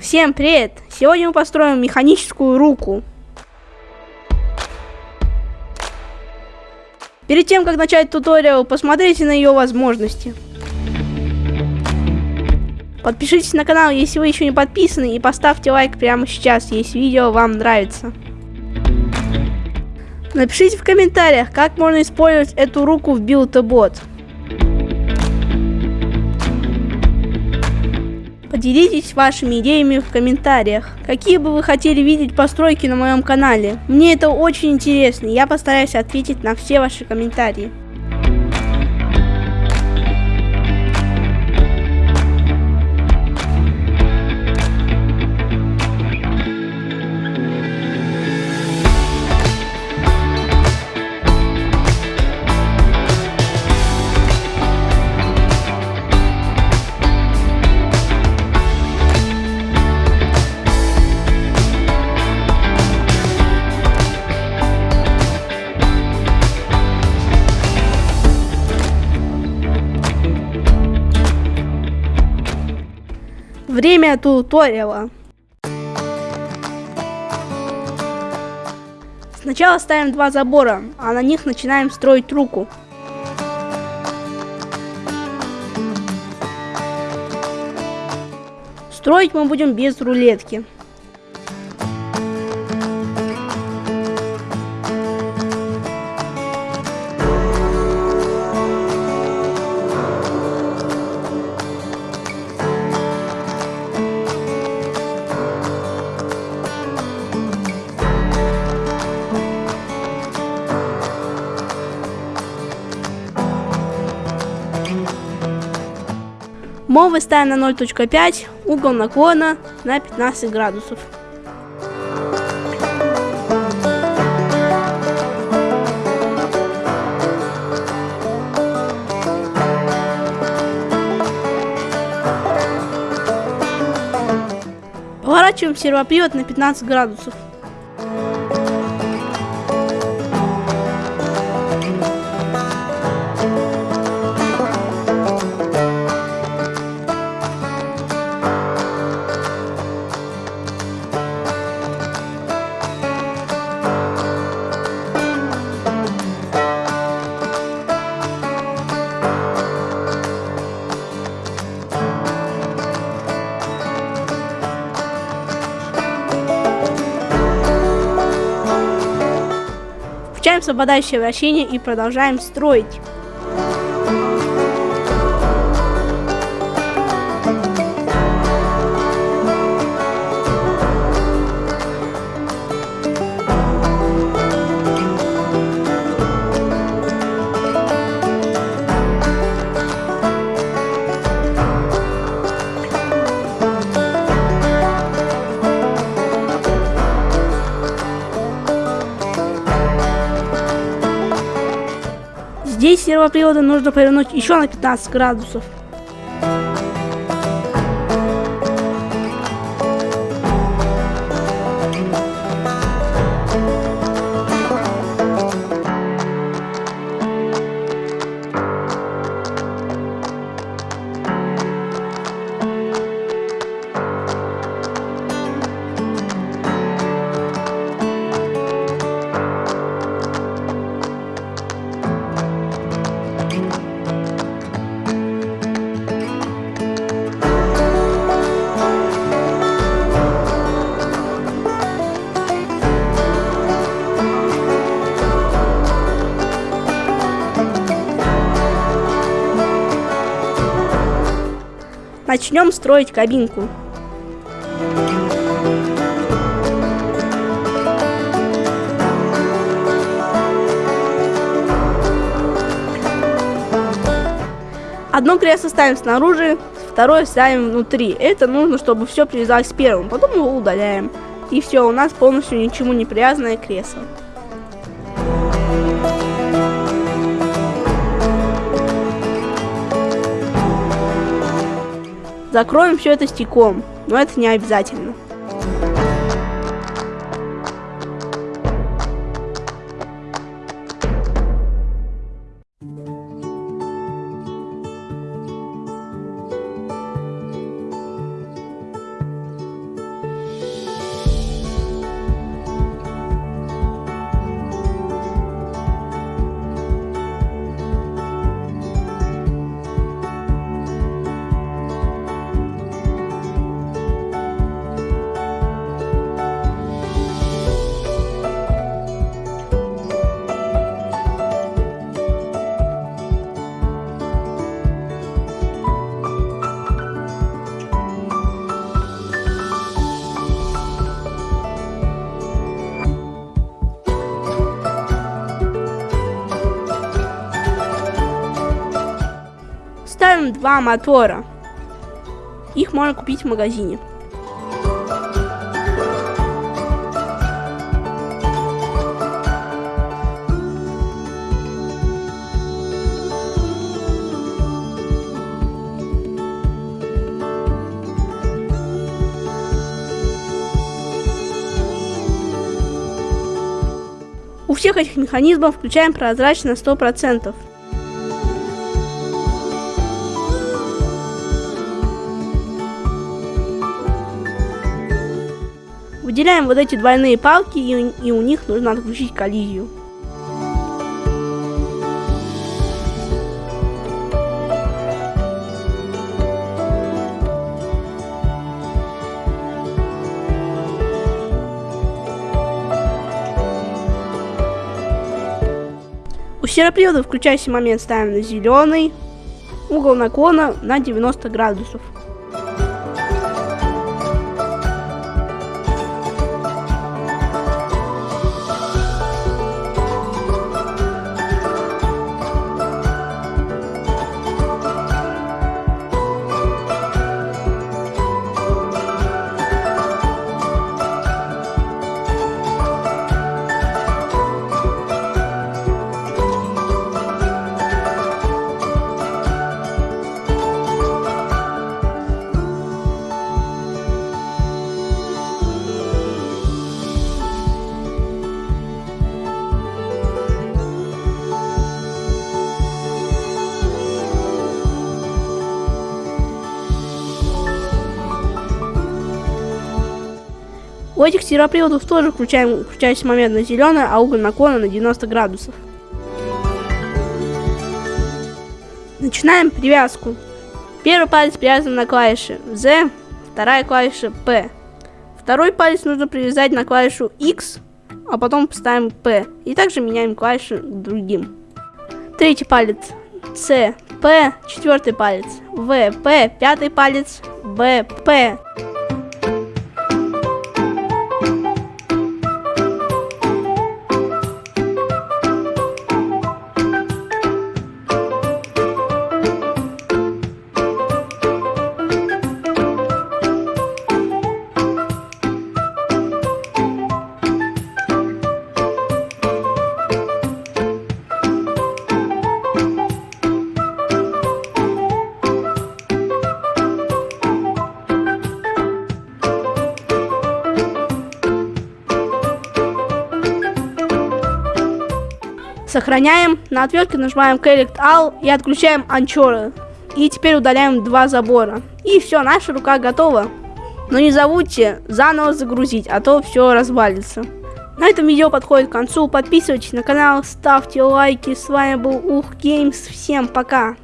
Всем привет! Сегодня мы построим механическую руку. Перед тем, как начать туториал, посмотрите на ее возможности. Подпишитесь на канал, если вы еще не подписаны, и поставьте лайк прямо сейчас, если видео вам нравится. Напишите в комментариях, как можно использовать эту руку в Build-A-Bot. Поделитесь вашими идеями в комментариях. Какие бы вы хотели видеть постройки на моем канале? Мне это очень интересно, я постараюсь ответить на все ваши комментарии. Время туториала. Сначала ставим два забора, а на них начинаем строить руку. Строить мы будем без рулетки. Мовы ставим на 0.5, угол наклона на 15 градусов. Поворачиваем сервопривод на 15 градусов. Включаем освобождающее вращение и продолжаем строить. Здесь сервоприводы нужно повернуть еще на 15 градусов. Начнем строить кабинку. Одно кресло ставим снаружи, второе ставим внутри. Это нужно, чтобы все привязалось первым. Потом его удаляем. И все, у нас полностью ничему не привязанное кресло. Закроем все это стеклом, но это не обязательно. Два мотора. Их можно купить в магазине. У всех этих механизмов включаем прозрачность на 100%. Выделяем вот эти двойные палки и, и у них нужно отключить коллизию. У серопривода включающий момент ставим на зеленый, угол наклона на 90 градусов. У этих сероприводов тоже включаем включающий момент на зеленый, а угол наклона на 90 градусов. Начинаем привязку. Первый палец привязан на клавише Z, вторая клавиша P. Второй палец нужно привязать на клавишу X, а потом поставим P. И также меняем клавиши к другим. Третий палец C, P, четвертый палец V, P, пятый палец B, P. Сохраняем, на отвертке нажимаем Collect All и отключаем анчоры. И теперь удаляем два забора. И все, наша рука готова. Но не забудьте заново загрузить, а то все развалится. На этом видео подходит к концу. Подписывайтесь на канал, ставьте лайки. С вами был Ух Геймс. Всем пока.